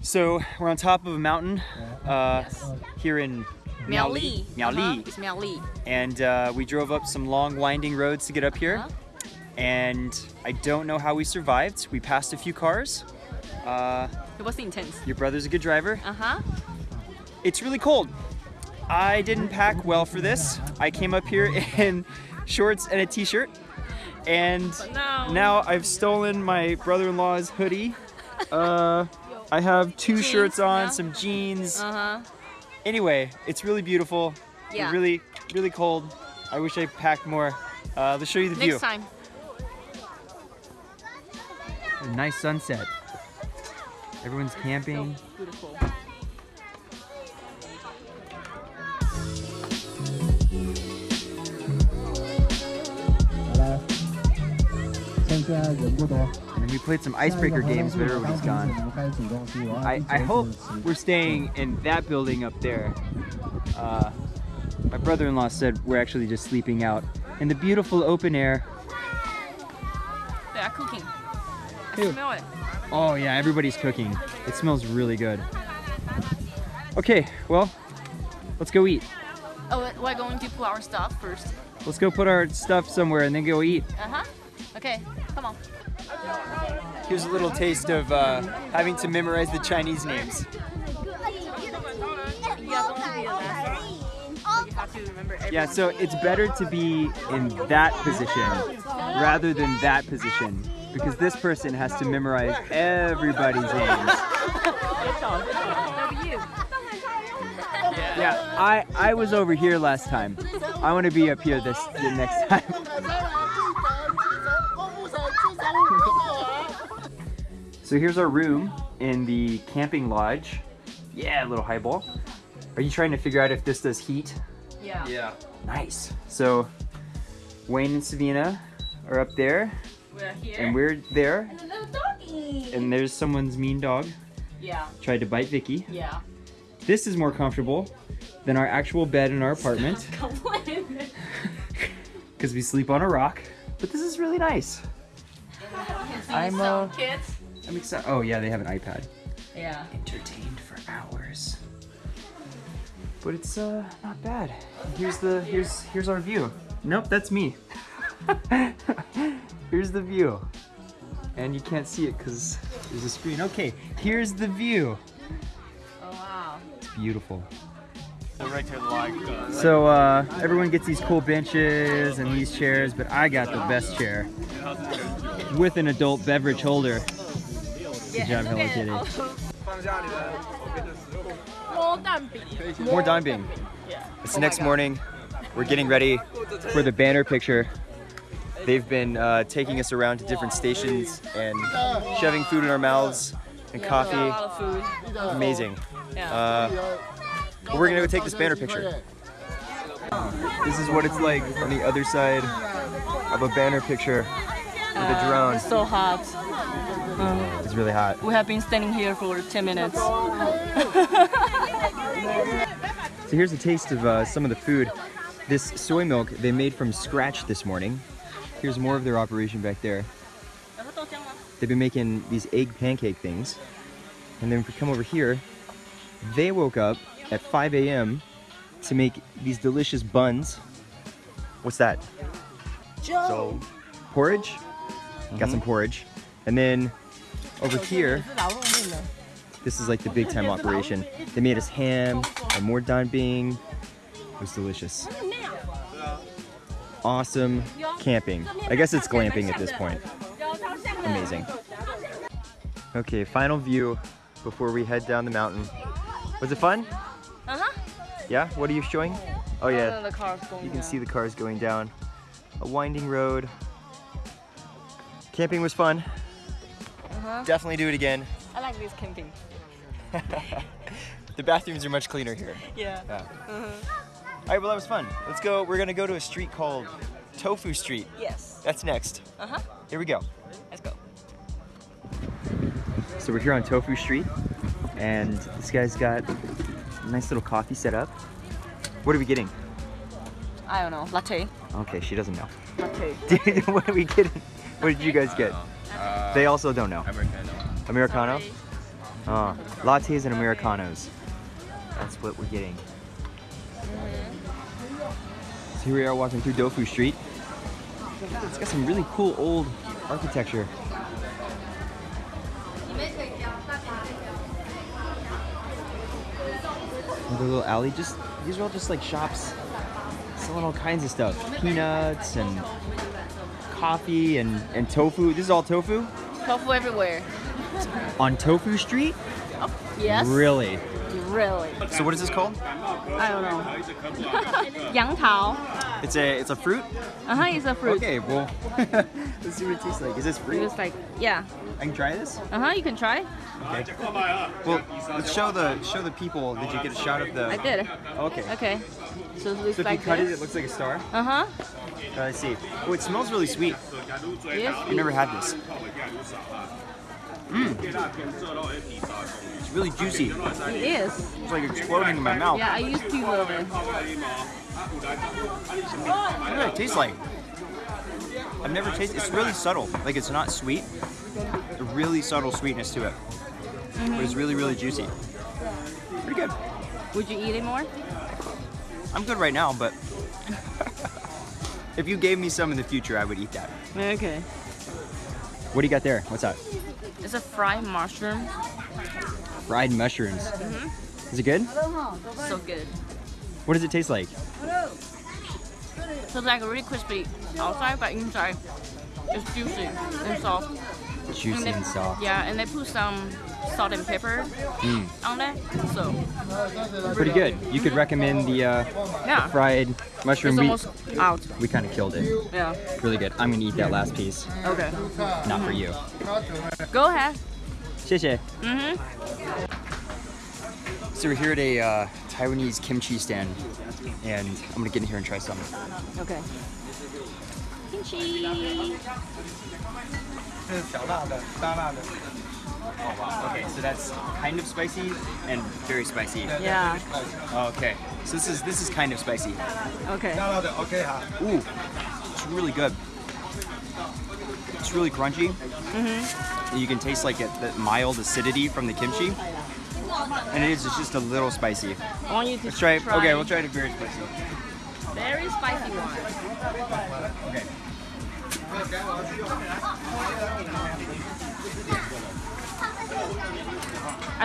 So we're on top of a mountain uh, here in Miaoli. Miaoli. It's Miaoli. And uh, we drove up some long winding roads to get up here. Uh-huh. And I don't know how we survived. We passed a few cars. Uh, It was intense. your brother's a good driver. Uh-huh. It's really cold. I didn't pack well for this. I came up here in shorts and a t-shirt. And now- now I've stolen my brother-in-law's hoodie. I have two Jeans, shirts on, yeah. some jeans. Uh-huh. Anyway, it's really beautiful. Yeah. Really, really cold. I wish I packed more. Uh, let's show you the view. Next time. A nice sunset. Everyone's camping. Beautiful. And we played some icebreaker games, but everybody's gone. I, I hope we're staying in that building up there. Uh, my brother-in-law said we're actually just sleeping out in the beautiful open air. They are cooking. I smell it. Oh yeah, everybody's cooking. It smells really good. Okay, well, let's go eat. Oh, we're going to put our stuff first. Let's go put our stuff somewhere and then go eat. Uh-huh. Okay come on. Here's a little taste of uh, having to memorize the Chinese names. Yeah, so it's better to be in that position rather than that position because this person has to memorize everybody's names. Yeah, I I was over here last time. I want to be up here this the next time. so here's our room in the camping lodge. Yeah, a little highball. Are you trying to figure out if this does heat? Yeah. Yeah. Nice. So Wayne and Savina are up there, We're here. and we're there. And there's someone's mean dog yeah. tried to bite Vicky. Yeah. This is more comfortable than our actual bed in our apartment Complain. because we sleep on a rock. But this is really nice. I'm uh, kids. I'm excited. Oh yeah, they have an iPad. Yeah. Entertained for hours. But it's uh not bad. Here's the here's here's our view. Nope, that's me. here's the view. And you can't see it because there's a screen. Okay, here's the view. Oh wow. It's beautiful. Right to the log. So uh, everyone gets these cool benches and these chairs, but I got the best chair with an adult beverage holder. Job, Hello Kitty. More dime being. It's the next morning. We're getting ready for the banner picture. They've been uh, taking us around to different stations and shoving food in our mouths and lot coffee. Amazing. Yeah. Uh, but we're gonna go take this banner picture. This is what it's like on the other side of a banner picture with a drone. It's so hot. It's really hot. We have been standing here for 10 minutes. So here's a taste of uh, some of the food. This soy milk they made from scratch this morning. Here's more of their operation back there. They've been making these egg pancake things. And then if we come over here, they woke up at 5 a.m. to make these delicious buns. What's that? So, Porridge? Got some porridge. And then over here, this is like the big time operation. They made us ham and more dan bing. It was delicious. Awesome camping. I guess it's glamping at this point. Amazing. Okay, final view before we head down the mountain. Was it fun? Uh-huh. Yeah? What are you showing? Oh yeah, the car's going you can see the cars going down a winding road. Camping was fun. Uh-huh. Definitely do it again. I like this camping. the bathrooms are much cleaner here. Yeah. Yeah. All right, well that was fun. Let's go. We're gonna go to a street called Tofu Street. Yes. That's next. Uh-huh. Here we go. Let's go. So we're here on Tofu Street, and this guy's got a nice little coffee set up. What are we getting? I don't know. Latte. Okay, she doesn't know. Latte. what are we getting? What did you guys get? uh, They also don't know. Americano. Americano. Oh, lattes and Americanos. That's what we're getting. So here we are walking through Dofu Street. It's got some really cool old architecture. Another little alley. Just these are all just like shops selling all kinds of stuff. Peanuts and coffee and, and tofu. This is all tofu? Tofu everywhere. On Tofu Street? Yes. Really? Really. So what is this called? I don't know. Yang Tao. It's a it's a fruit? Uh huh. It's a fruit. Okay, well let's see what it tastes like. Is this fruit? It's like yeah. I can try this? Uh huh. You can try. Okay. Well, let's show the show the people. Did you get a shot of the? I did. Okay. Okay. So it looks So if like you cut this. it, it looks like a star. Uh I see. Oh, it smells really sweet. Yes. I've never had this. Mmm. It's really juicy. It is. It's like exploding in my mouth. Yeah, I used to love it. What does it taste like? I've never tasted. It's really subtle. Like it's not sweet. A really subtle sweetness to it. But it's really, really juicy. Pretty good. Would you eat it more? I'm good right now, but if you gave me some in the future, I would eat that. Okay. What do you got there? What's that? It's a fried mushroom. Fried mushrooms. Mm-hmm. Is it good? So good. What does it taste like? So it's like really crispy outside, but inside it's juicy and soft. Juicy they, and soft. Yeah, and they put some salt and pepper Mm, on that. So pretty good. You could recommend the uh, yeah, fried mushroom. it's We, almost out. we kind of killed it. Yeah. Really good. I'm gonna eat that last piece. Okay. Not for you. Go ahead. 谢谢. Mhm. So we're here at a uh, Taiwanese kimchi stand, and I'm gonna get in here and try some. Okay. Kimchi. Oh wow. Okay, so that's kind of spicy and very spicy. Yeah. Okay, so this is this is kind of spicy. Okay. Okay. Ooh, it's really good. It's really crunchy. Mm-hmm. You can taste like it, the mild acidity from the kimchi, and it is it's just a little spicy. I want you to Let's try it. Okay, we'll try it very spicy. Very spicy one. Okay. I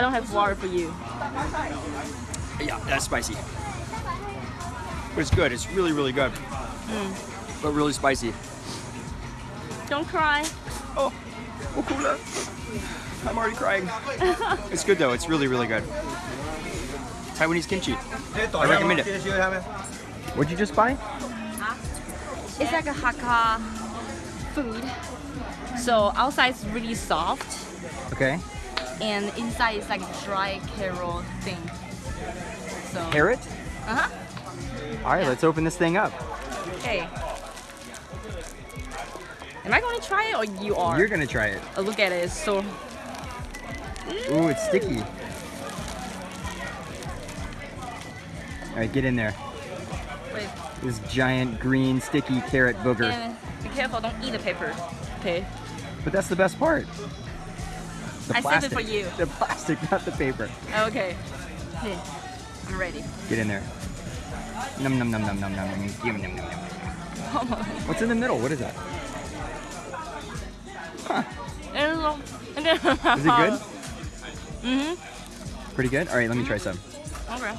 don't have water for you. Yeah, that's spicy. But it's good. It's really, really good. Mm. But really spicy. Don't cry. Oh, oh, cooler. I'm already crying. it's good though. It's really, really good. Taiwanese kimchi. I recommend it. What'd you just buy? It's like a Hakka food. So outside is really soft Okay. and inside is like a dry carrot thing. So Carrot. Uh-huh. All right, let's open this thing up. Okay. Am I going to try it or you are? You're gonna try it. Oh, look at it. It's so Ooh, it's sticky. All right, get in there. wait. This giant green sticky carrot booger. And be careful, don't eat the paper. Okay. But that's the best part. The I saved it for you. The plastic, not the paper. Okay. Okay. I'm ready. Get in there. Num num num num num num num yum, num num num. What's in the middle? What is that? Is Is it good? Mm-hmm. Pretty good? All right, let me try some. Okay.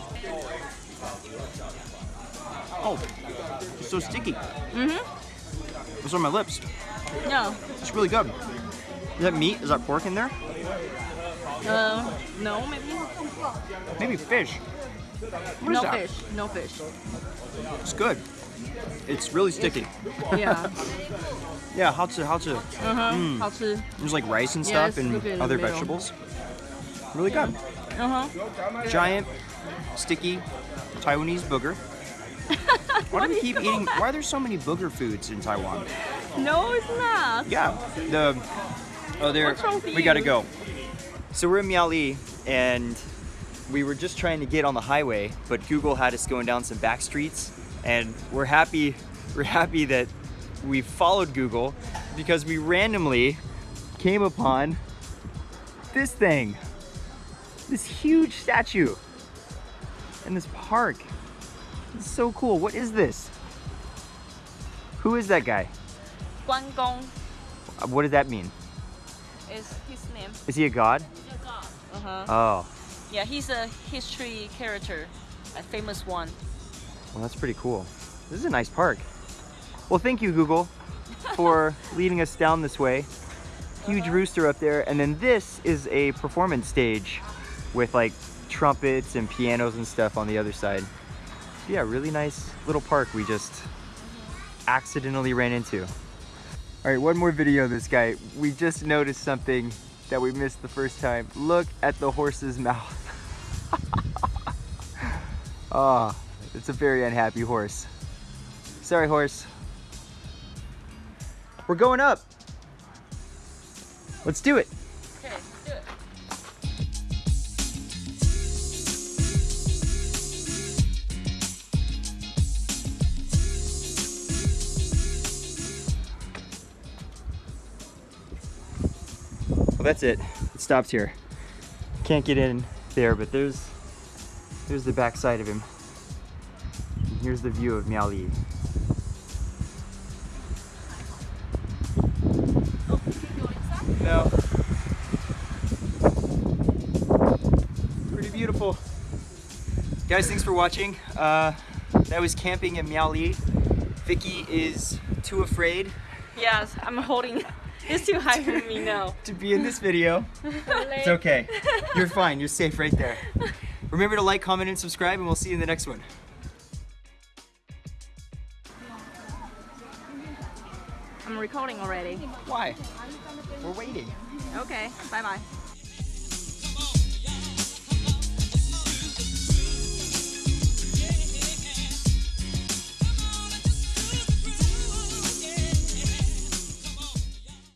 Oh, it's so sticky. Mm-hmm. It's on my lips. No. It's really good. Is that meat? Is that pork in there? Uh, no, maybe. Maybe fish. What is no fish. No fish. It's good. It's really sticky. Yeah. Yeah, how to how to? Uh-huh. Mm. 好吃. There's like rice and stuff it's and good in the other vegetables. Really good. Uh-huh. Giant, sticky Taiwanese booger. Why do we keep eating? Why are there so many booger foods in Taiwan? No, it's not. Yeah, the oh there we gotta go. So we're in Miaoli and we were just trying to get on the highway, but Google had us going down some back streets, and we're happy we're happy that we followed Google because we randomly came upon this thing. this huge statue in this park. It's so cool. What is this? Who is that guy? Guan Gong Uh, What does that mean? is his name. Is he a god? Uh-huh. Oh, Yeah, he's a history character, a famous one. well, that's pretty cool. This is a nice park. Well, thank you, Google, for leading us down this way. Huge rooster up there, and then this is a performance stage with like trumpets and pianos and stuff on the other side. Yeah, really nice little park we just accidentally ran into. All right, one more video of this guy. We just noticed something that we missed the first time. Look at the horse's mouth. Ah, it's a very unhappy horse. Sorry, horse. We're going up. Let's do it. Well, that's it. It stops here. Can't get in there, but there's there's the back side of him. And here's the view of Miaoli. No. Pretty beautiful. Guys, thanks for watching. Uh, that was camping in Miaoli. Vicky is too afraid Yes, I'm holding. It's too high for me now. to be in this video. It's okay. You're fine. You're safe right there. Remember to like, comment, and subscribe, and we'll see you in the next one. I'm recording already. Why? We're waiting. Okay, bye bye.